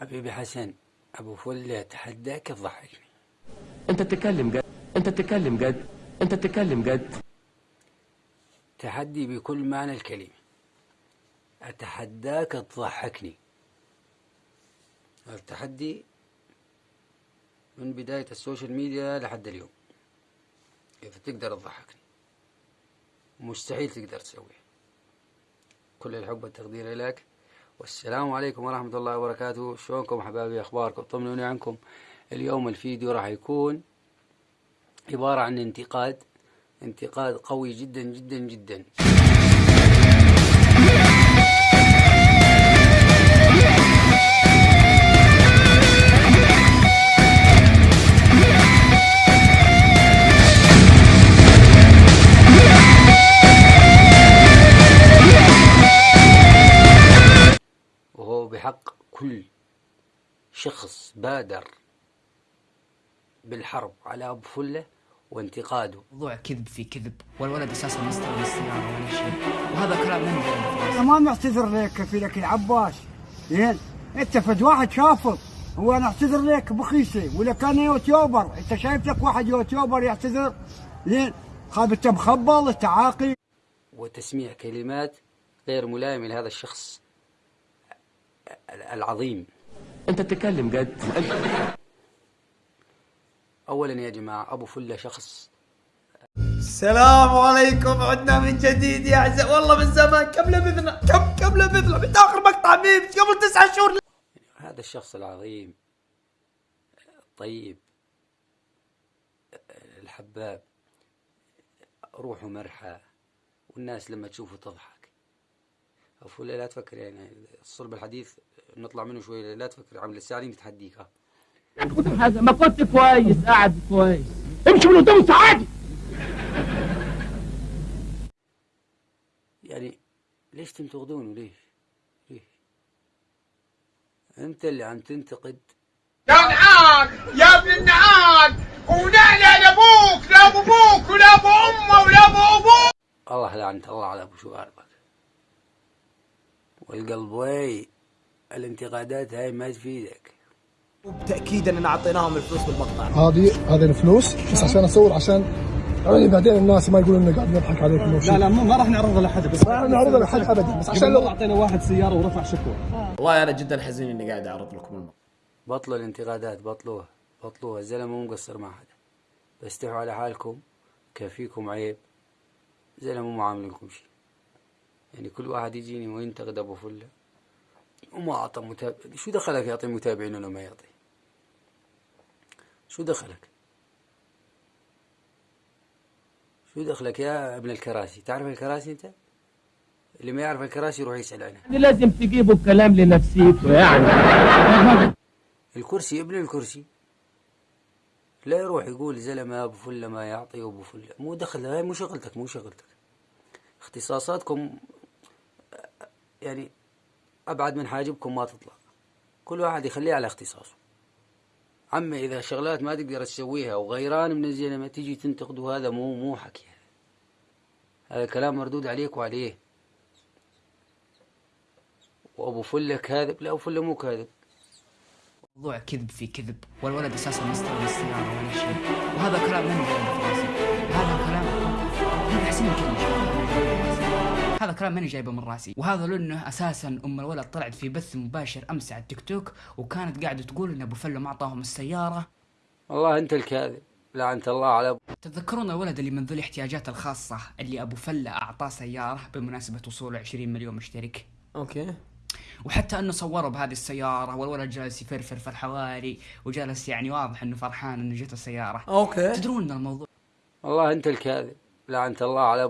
حبيبي حسن أبو فله اتحداك تضحكني أنت تتكلم جد أنت تتكلم جد أنت تتكلم جد. تحدي بكل معنى الكلمة. أتحداك تضحكني. التحدي من بداية السوشيال ميديا لحد اليوم. إذا تقدر تضحكني؟ مستحيل تقدر تسويه كل الحب والتقدير لك. والسلام عليكم ورحمة الله وبركاته. شلونكم حبايبي؟ أخباركم؟ طمنوني عنكم. اليوم الفيديو راح يكون عبارة عن انتقاد انتقاد قوي جدا جدا جدا. شخص بادر بالحرب على أبو فلة وانتقاده. موضوع كذب في كذب والولد أساسا مستوى السيارة ولا شيء. وهذا كلام أنا ما معتذر لك في لك العباس. زين أنت فد واحد شافط هو أنا اعتذر لك بخيسة ولا كان يوتيوبر. أنت شايف لك واحد يوتيوبر يعتذر؟ زين خاب أنت مخبل أنت عاقل. وتسميع كلمات غير ملائمة لهذا الشخص العظيم. أنت تتكلم جد. انت أولا يا جماعة أبو فلة شخص. السلام عليكم. عدنا من جديد يا أعزاء. والله من زمان. كم لبثنا؟ كم كم لبثنا؟ من آخر مقطع ميم قبل تسعة شهور. هذا الشخص العظيم الطيب الحباب روحه مرحى والناس لما تشوفه تضحك. فلة لا تفكر يعني الصلب الحديث نطلع منه شوي لا تفكر عمل الساعة دي تحديك ها ما كنت كويس قاعد كويس. امشي من قدام السعادة يعني ليش تنتقدونه ليش؟ ليش؟ أنت اللي عم تنتقد. يا نعاق يا ابن النعاق ونعلى لأبوك لا ابو أبوك ولا أبو أمه ولا أبو أبوك. الله لعنة الله على أبو شواربك والقلب وي الانتقادات هاي ما تفيدك. وبتأكيد اننا اعطيناهم الفلوس بالمقطع. هذه هذه الفلوس بس عشان اصور عشان يعني بعدين الناس ما يقولون إنه قاعد نضحك عليكم لا لا ما راح نعرضها لحد بس ما نعرضها لحد ابدا بس عشان لو أعطينا واحد سيارة ورفع شكوى. والله أنا جدا حزين إني قاعد أعرض لكم المقطع بطلوا الانتقادات بطلوها بطلوها. الزلمة مو مقصر مع حدا بستحوا على حالكم كافيكم عيب. زلمة مو معاملكم شيء. يعني كل واحد يجيني وينتقد ابو فله. وما أعطى متابع شو دخلك يعطي متابعين ولا ما يعطي؟ شو دخلك؟ شو دخلك يا ابن الكراسي؟ تعرف الكراسي أنت؟ اللي ما يعرف الكراسي يروح يسأل عنها لازم تجيبوا الكلام لنفسيته يعني. الكرسي ابن الكرسي. لا يروح يقول زلمة أبو فلة ما يعطي أبو فلة. مو دخل هاي مو شغلتك مو شغلتك. اختصاصاتكم يعني أبعد من حاجبكم ما تطلع. كل واحد يخليه على اختصاصه. عمي إذا شغلات ما تقدر تسويها وغيران من الزلمة تيجي تنتقده هذا مو مو حكي. هذا كلام مردود عليك وعليه. وأبو فلة كاذب. لا أبو فلة مو كاذب. موضوع كذب في كذب والولد أساسا مستوى السيارة ولا شيء. وهذا كلام منه هذا كلام هذا أحسن من كلمه هذا كلام ماني جايبه من راسي. وهذا لأنه أساسا أم الولد طلعت في بث مباشر أمس على التيك توك وكانت قاعدة تقول إن أبو فله ما أعطاهم السيارة. والله أنت الكاذب. لعنة الله على أبو. تتذكرون الولد اللي من ذوي الاحتياجات الخاصة اللي أبو فله أعطاه سيارة بمناسبة وصوله 20 مليون مشترك؟ okay. وحتى أنه صوروا بهذه السيارة والولد جالس يفرفر في الحواري وجالس يعني واضح إنه فرحان إنه جت السيارة. okay. تدرون إن الموضوع والله أنت الكاذب. لعنة الله على